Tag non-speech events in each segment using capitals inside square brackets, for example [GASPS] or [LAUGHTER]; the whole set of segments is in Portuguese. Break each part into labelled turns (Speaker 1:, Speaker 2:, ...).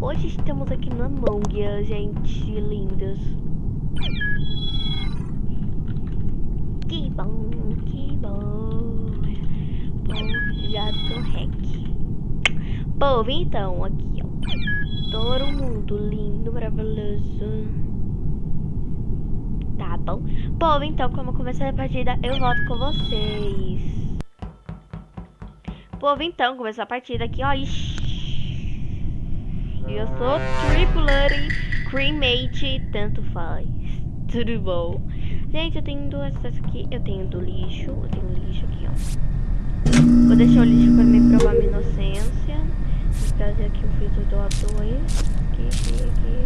Speaker 1: hoje estamos aqui no Among Us, gente, lindos. Que bom, que bom. Bom, já tô hack. Povo, então, aqui, ó. Todo mundo lindo, maravilhoso. Tá bom. Povo, então, como começar a partida, eu volto com vocês. Povo, então, começou a partida aqui, ó. Ixi. Eu sou Tripulary, Cremate, tanto faz. Tudo bom. Gente, eu tenho duas essas aqui. Eu tenho do lixo. Eu tenho lixo aqui, ó. Vou deixar o lixo pra me provar minha inocência. Vou trazer aqui o filtro do A2. Aqui, aqui, aqui,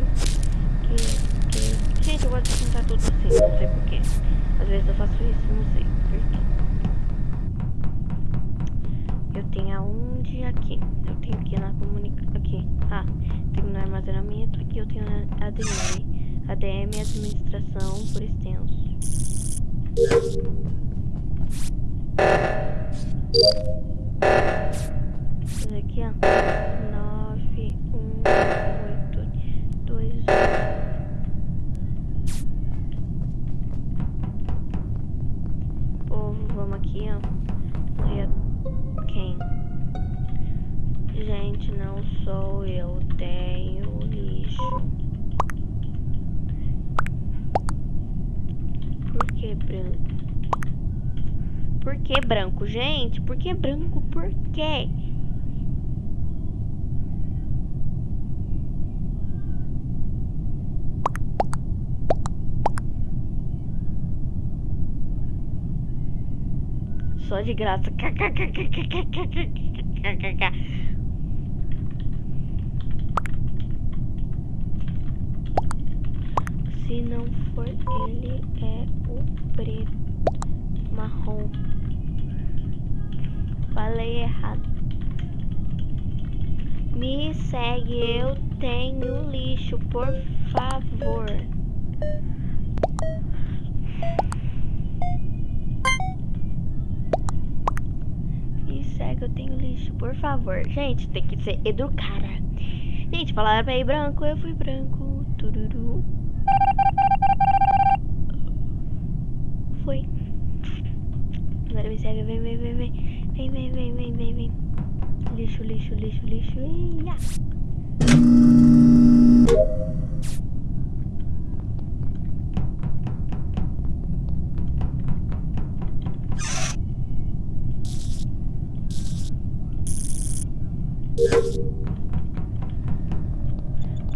Speaker 1: aqui. Gente, eu gosto de contar tudo assim, não sei porquê. Às vezes eu faço isso, não sei porquê. Eu tenho aonde? Aqui. Eu tenho aqui na comunicação. Aqui. Ah, tenho no armazenamento. Aqui eu tenho ADM. ADM administração por extenso. Aqui, ó. Que branco, gente? Por que branco? Por quê? Só de graça. Se não for ele, é o preto. Marrom. Falei errado. Me segue, eu tenho lixo, por favor. Me segue, eu tenho lixo, por favor. Gente, tem que ser educada. Gente, falaram pra ir branco, eu fui branco. Tururu. Foi. Agora me segue, vem, vem, vem, vem. Vem, vem, vem, vem, vem, vem. Lixo, lixo, lixo, lixo. Ia.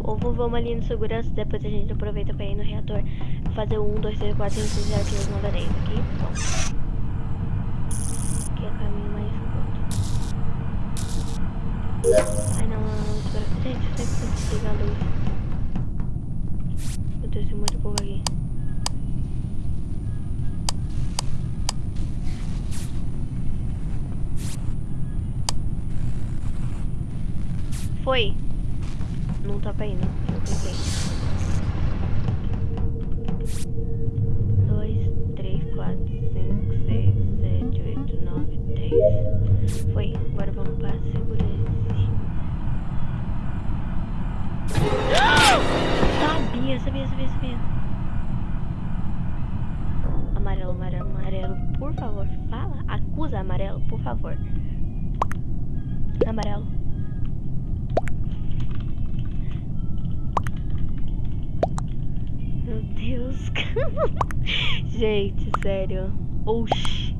Speaker 1: Ovo, vamos ali no segurança, depois a gente aproveita pra ir no reator. Fazer o 1, 2, 3, 4, 5, 6, 7, 8, 9, 10 Aqui é o caminho mais curto. Ai não, não, não, espera. Gente, sempre tento desligar a luz. Meu Deus, tem de povo aqui. Foi. Não tá ir, não. Eu cliquei. Dois, três, quatro, Sabia, sabia, sabia, sabia. Amarelo, amarelo, amarelo, por favor, fala. Acusa amarelo, por favor. Amarelo. Meu Deus. [LAUGHS] Gente, sério. Oxi.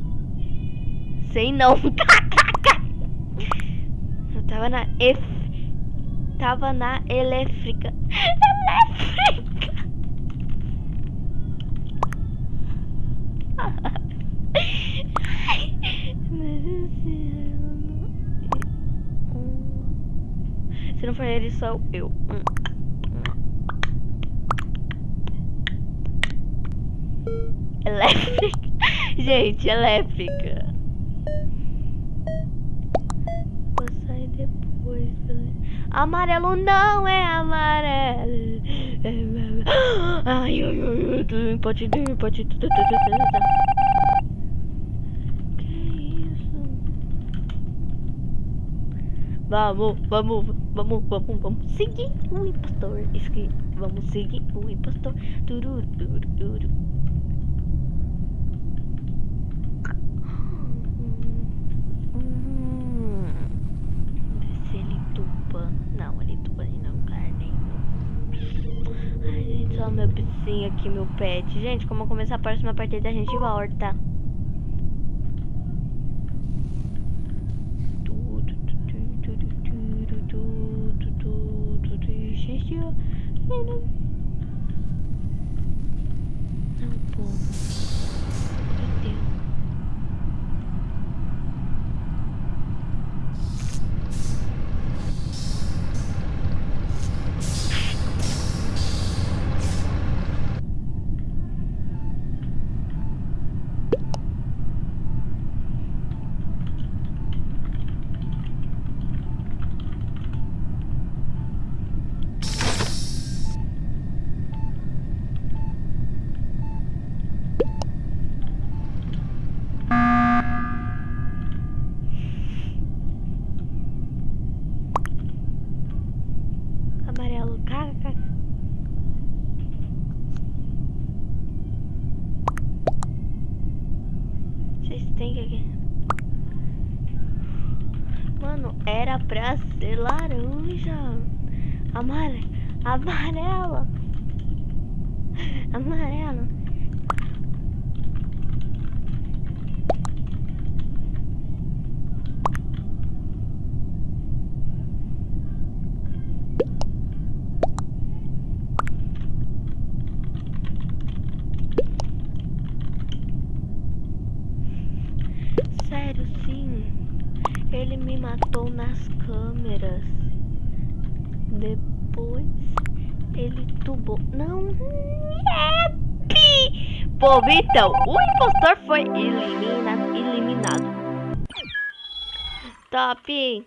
Speaker 1: Sei não. [LAUGHS] Eu tava na F. Tava na elétrica. Elétrica. Não for ele, sou eu. Elétrica. [LAUGHS] Gente, elétrica. Vou sair depois? Amarelo não é amarelo. [GASPS] Ai, ai, ai, ai, pode, pode, pode. Que isso? Vamos, vamos, vamos, vamos, vamos seguir o impostor. Esque... Vamos seguir o impostor. Turu, turu, turu. Hum. Se. Não, ele tupa não, carne. Ai, gente, só meu bichinho aqui, meu pet. Gente, como começar a próxima partida, a gente volta. tissue you, them. No bull. Pô, então, o impostor foi eliminado. eliminado. Top!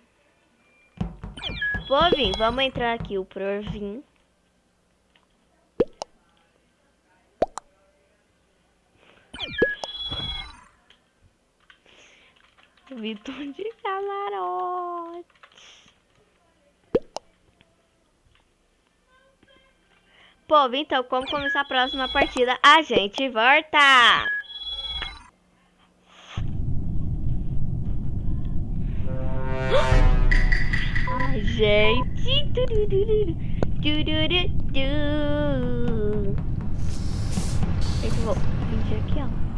Speaker 1: Povin, vamos entrar aqui. O Provin. Vitor de camarote. Povo, então, como começar a próxima partida? A gente volta! Ai, gente! Eu vou fingir aqui, ó.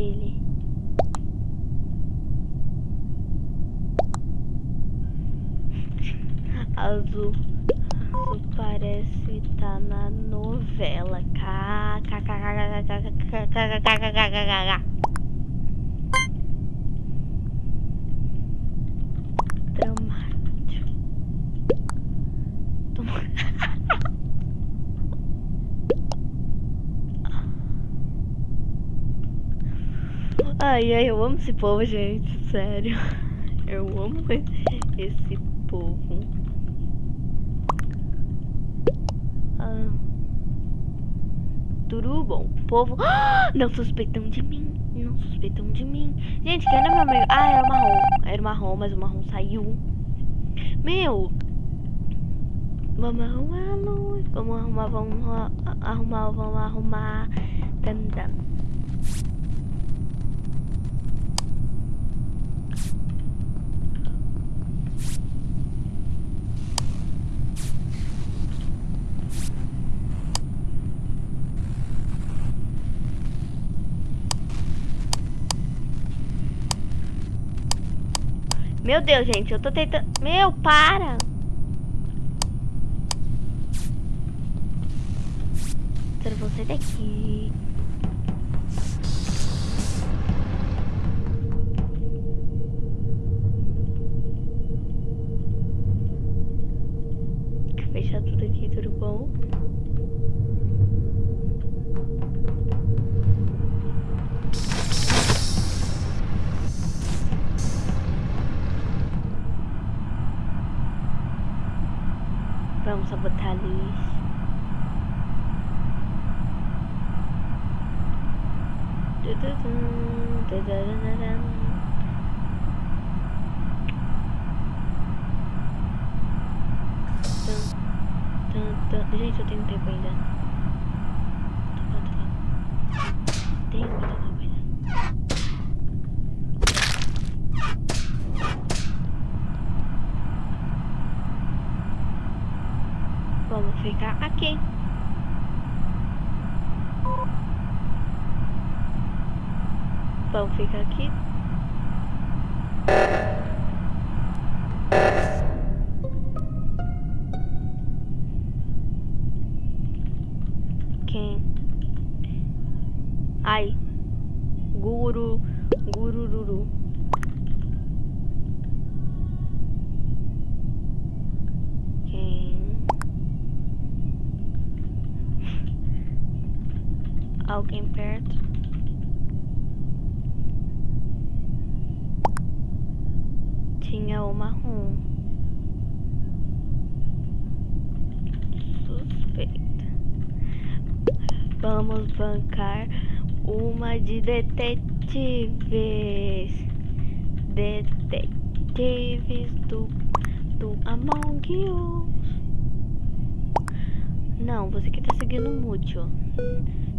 Speaker 1: Ele. Azul. Azul parece tá na novela. K, Ai, ai, eu amo esse povo, gente. Sério. [LAUGHS] Eu amo esse povo. Ah. Tudo bom. Povo. [GASPS] Não suspeitam de mim. Não suspeitam de mim. Gente, quem era meu amigo? Ah, era o marrom. Era o marrom, mas o marrom saiu. Meu. Vamos arrumar a luz. Vamos arrumar, vamos arrumar, vamos arrumar. Tan, tan. Meu Deus, gente, eu tô tentando. Meu, para! Bom, sai daqui. Fechar tudo aqui, tudo bom? da da da da da Vamos bancar uma de detetives. Detetives do, do Among Us. Não, você que tá seguindo o Mútil.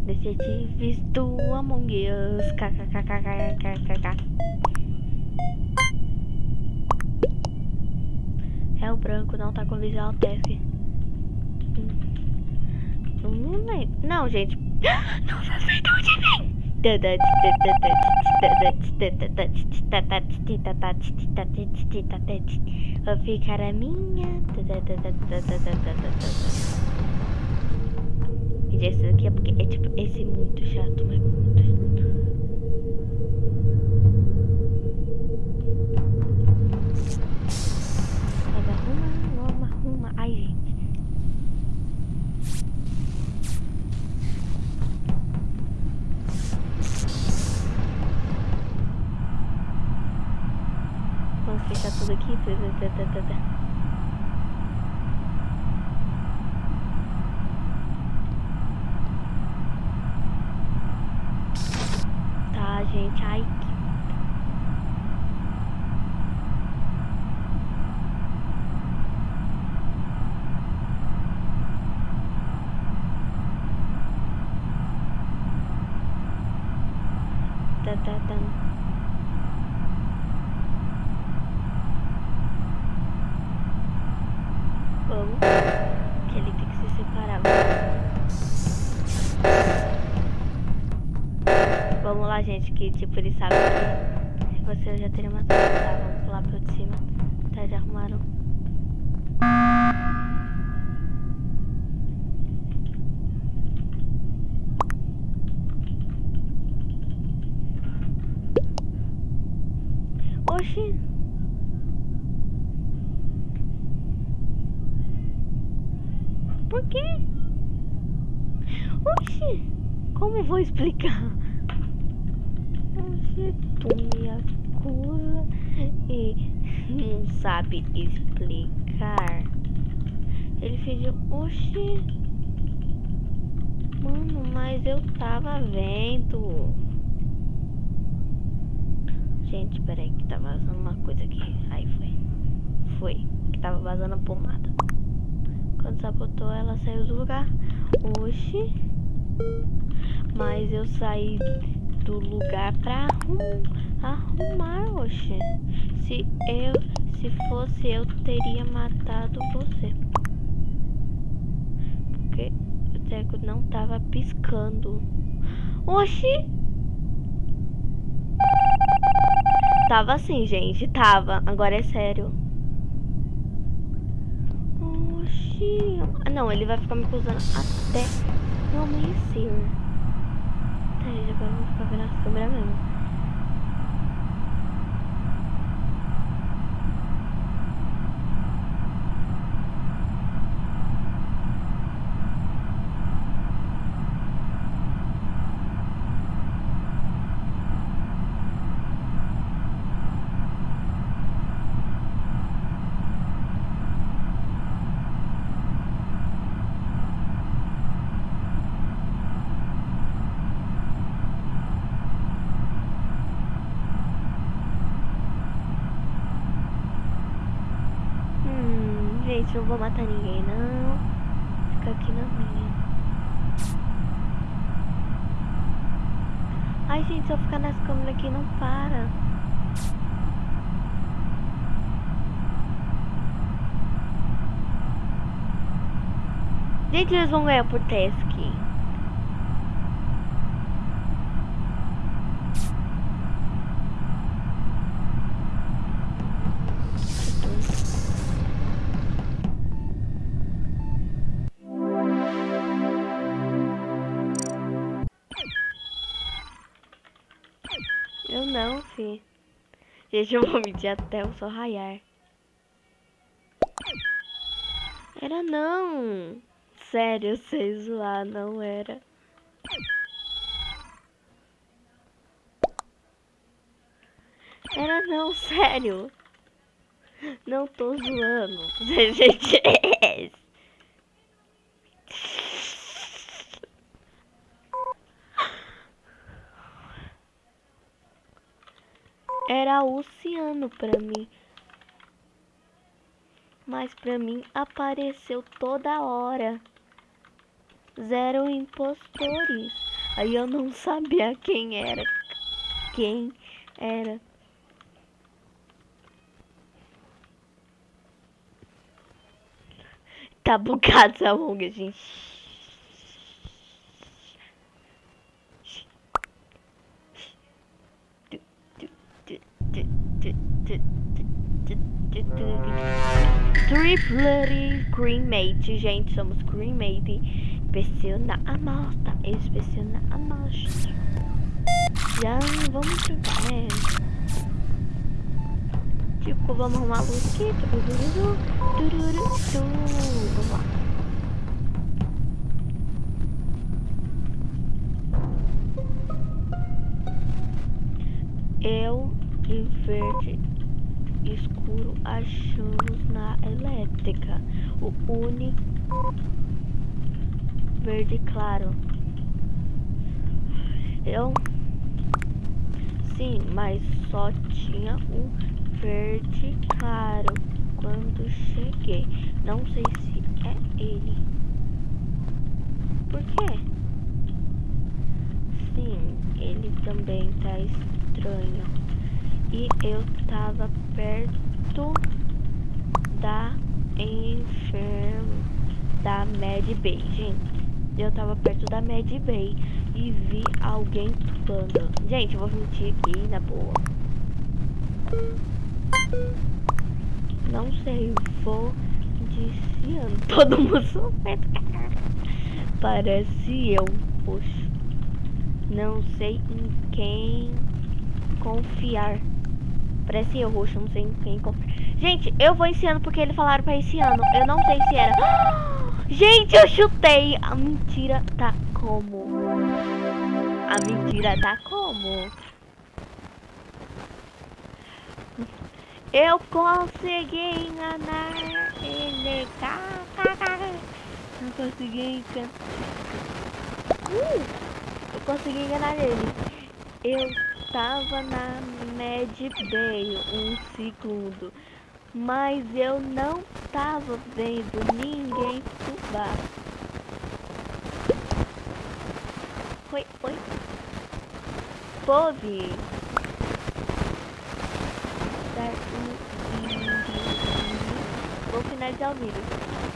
Speaker 1: Detetives do Among Us. KKKKKKK. É o branco, não tá com visual test. Não, lembro. Não, gente. [GASPS] Não sei de onde vem. Vou ficar a minha. E esse daqui é porque é tipo esse muito chato, mas muito chato. Fechar tudo aqui. Tá, gente. Ai, que... Tá, tá, tá. Vamos. Que ele tem que se separar. Vamos lá, gente, que tipo, ele sabe que você já teria matado. Tá, vamos pular de cima. Tá, já arrumaram. Oxi. Por quê? Oxi. Como vou explicar? Oxi, tu me acusa e não sabe explicar. Ele fez. Oxi. Mano, mas eu tava vendo. Gente, peraí, que tá vazando uma coisa aqui. Aí foi. Foi. Que tava vazando a pomada. Quando sabotou, ela saiu do lugar. Oxi. Mas eu saí do lugar pra arrum, arrumar, oxi. Se eu, se fosse eu, teria matado você. Porque o teco não tava piscando. Oxi. Tava assim, gente. Tava. Agora é sério. Oxi. Ah, Não, ele vai ficar me acusando até amanhecer. Tá, agora eu vou ficar vendo as câmeras mesmo. Gente, não vou matar ninguém, não. Fica aqui na minha. Ai, gente, se eu ficar nas câmeras aqui, não para. Gente, eles vão ganhar por teste. Gente, eu [LAUGHS] vou medir até o sol raiar. Era não. Sério, sei zoar, não era. Era não, [LAUGHS] sério. Não tô zoando. [LAUGHS] Gente, era oceano para mim. Mas para mim apareceu toda hora. Zero impostores. Aí eu não [LAUGHS] sabia quem era. Quem era. Tá bugado essa longa, gente. Triplery Cremate, gente, somos Cremate. Inspeciona a amostra, inspeciona a amostra. Já vamos tentar, né? Tipo, vamos arrumar a luz aqui. Vamos lá. Eu verde escuro achamos na elétrica. O uni verde claro. Eu sim, mas só tinha um verde claro quando cheguei. Não sei se é ele. Por quê? Sim, ele também tá estranho e eu tava perto da enferma da Mad Bay, gente. Eu tava perto da Mad Bay e vi alguém pulando. Gente, eu vou mentir aqui na boa. Não sei, vou diciando [LAUGHS] todo mundo Parece eu, poxa. Não sei em quem confiar. Parece eu, roxo, não sei quem compra. Gente, eu vou esse ano porque eles falaram pra esse ano. Eu não sei se era. [GASPS] Gente, eu chutei. A mentira tá como? A mentira tá como? Eu consegui enganar ele. Eu consegui enganar. Uh, eu consegui enganar ele. Eu estava na Mad Bay um segundo, mas eu não estava vendo ninguém pular. Oi, oi. Pove. Vou finalizar o vídeo.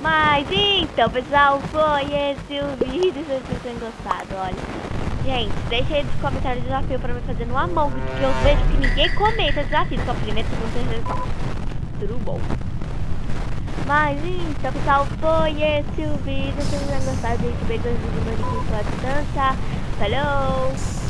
Speaker 1: Mas então, pessoal, foi esse o vídeo. Se vocês tenham gostado, olha. Gente, deixa aí nos comentários o desafio pra me fazer no Among porque eu vejo que ninguém comenta desafio. Só primeiro, segundo, terceiro, quarto. Tudo bom. Mas então pessoal, foi esse o vídeo. Se vocês gostarem, deixe bem gostado de manicure pode dançar. Falou!